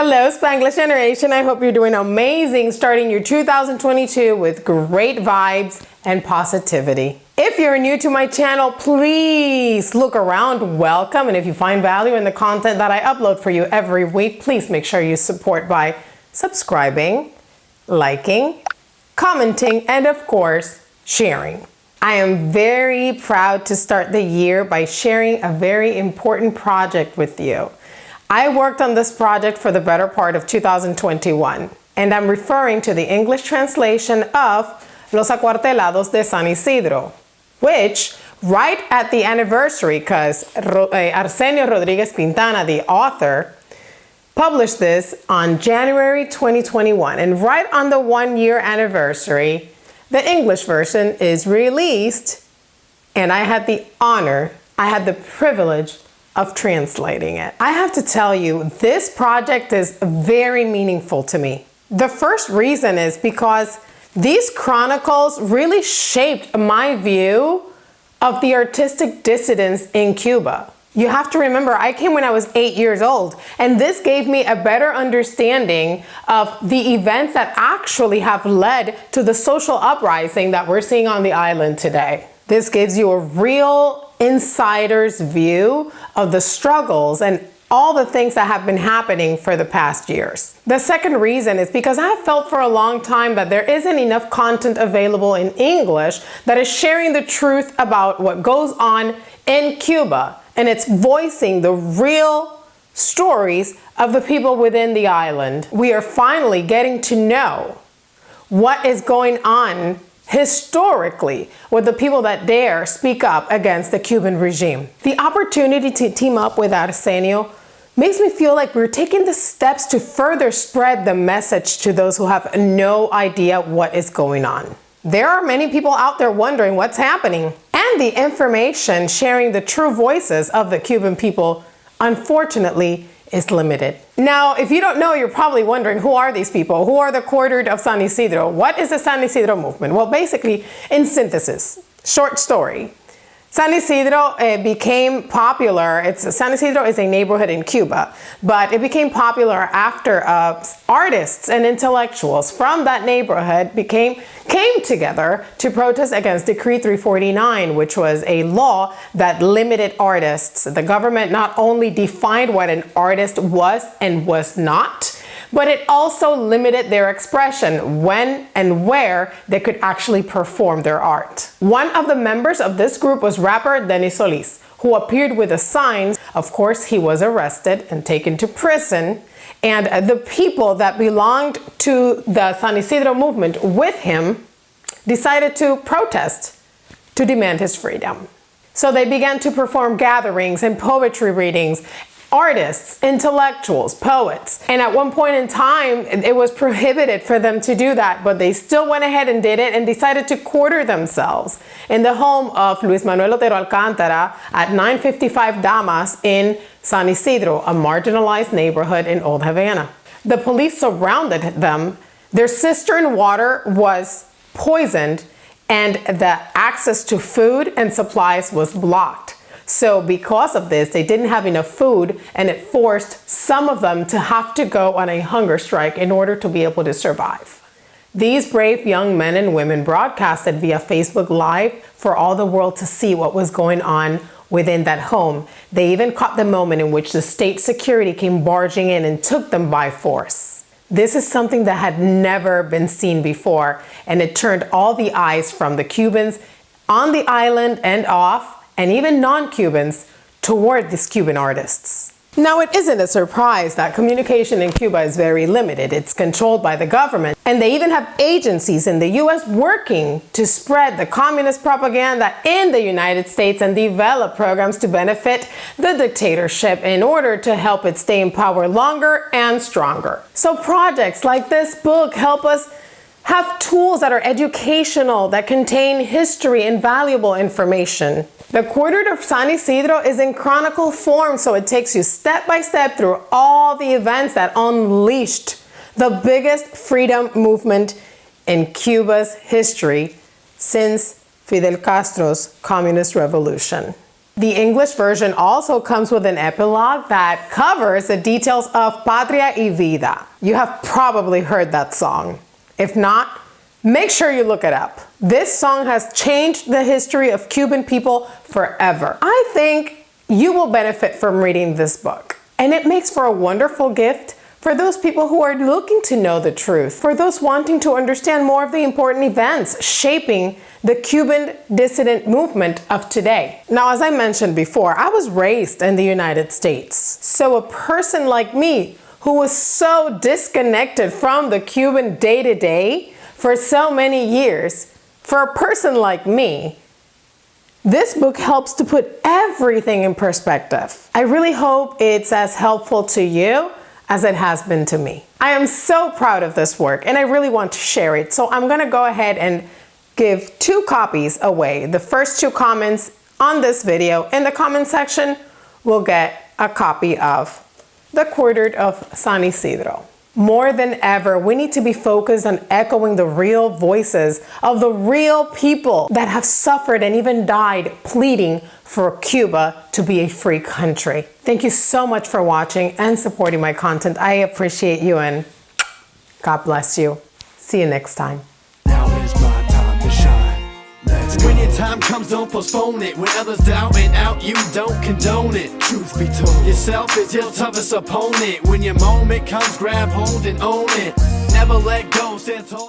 Hello Spanglish Generation, I hope you're doing amazing starting your 2022 with great vibes and positivity. If you're new to my channel, please look around, welcome, and if you find value in the content that I upload for you every week, please make sure you support by subscribing, liking, commenting, and of course, sharing. I am very proud to start the year by sharing a very important project with you. I worked on this project for the better part of 2021, and I'm referring to the English translation of Los Acuartelados de San Isidro, which right at the anniversary, because eh, Arsenio Rodriguez Quintana, the author, published this on January 2021. And right on the one year anniversary, the English version is released. And I had the honor, I had the privilege of translating it. I have to tell you, this project is very meaningful to me. The first reason is because these chronicles really shaped my view of the artistic dissidents in Cuba. You have to remember, I came when I was eight years old, and this gave me a better understanding of the events that actually have led to the social uprising that we're seeing on the island today. This gives you a real insider's view of the struggles and all the things that have been happening for the past years. The second reason is because I have felt for a long time that there isn't enough content available in English that is sharing the truth about what goes on in Cuba and it's voicing the real stories of the people within the island. We are finally getting to know what is going on historically with the people that dare speak up against the Cuban regime. The opportunity to team up with Arsenio makes me feel like we're taking the steps to further spread the message to those who have no idea what is going on. There are many people out there wondering what's happening and the information sharing the true voices of the Cuban people unfortunately is limited. Now, if you don't know, you're probably wondering, who are these people? Who are the quartered of San Isidro? What is the San Isidro movement? Well, basically, in synthesis, short story, San Isidro uh, became popular. It's San Isidro is a neighborhood in Cuba, but it became popular after uh, artists and intellectuals from that neighborhood became came together to protest against Decree 349, which was a law that limited artists. The government not only defined what an artist was and was not, but it also limited their expression when and where they could actually perform their art. One of the members of this group was rapper Dennis Solis, who appeared with a sign. Of course, he was arrested and taken to prison. And the people that belonged to the San Isidro movement with him decided to protest to demand his freedom. So they began to perform gatherings and poetry readings artists, intellectuals, poets. And at one point in time, it was prohibited for them to do that, but they still went ahead and did it and decided to quarter themselves in the home of Luis Manuel Otero Alcántara at 955 Damas in San Isidro, a marginalized neighborhood in Old Havana. The police surrounded them. Their cistern water was poisoned and the access to food and supplies was blocked. So because of this, they didn't have enough food and it forced some of them to have to go on a hunger strike in order to be able to survive. These brave young men and women broadcasted via Facebook Live for all the world to see what was going on within that home. They even caught the moment in which the state security came barging in and took them by force. This is something that had never been seen before, and it turned all the eyes from the Cubans on the island and off and even non-Cubans toward these Cuban artists. Now, it isn't a surprise that communication in Cuba is very limited. It's controlled by the government. And they even have agencies in the US working to spread the communist propaganda in the United States and develop programs to benefit the dictatorship in order to help it stay in power longer and stronger. So projects like this book help us have tools that are educational, that contain history and valuable information. The Quartered of San Isidro is in chronicle form, so it takes you step by step through all the events that unleashed the biggest freedom movement in Cuba's history since Fidel Castro's communist revolution. The English version also comes with an epilogue that covers the details of Patria y Vida. You have probably heard that song. If not, make sure you look it up. This song has changed the history of Cuban people forever. I think you will benefit from reading this book. And it makes for a wonderful gift for those people who are looking to know the truth, for those wanting to understand more of the important events shaping the Cuban dissident movement of today. Now, as I mentioned before, I was raised in the United States. So a person like me who was so disconnected from the Cuban day-to-day for so many years, for a person like me, this book helps to put everything in perspective. I really hope it's as helpful to you as it has been to me. I am so proud of this work and I really want to share it. So I'm gonna go ahead and give two copies away. The first two comments on this video in the comment section will get a copy of The Quartered of San Isidro. More than ever, we need to be focused on echoing the real voices of the real people that have suffered and even died pleading for Cuba to be a free country. Thank you so much for watching and supporting my content. I appreciate you and God bless you. See you next time. Time comes, don't postpone it. When others doubt and out, you don't condone it. Truth be told, yourself is your toughest opponent. When your moment comes, grab hold and own it. Never let go, stand tall.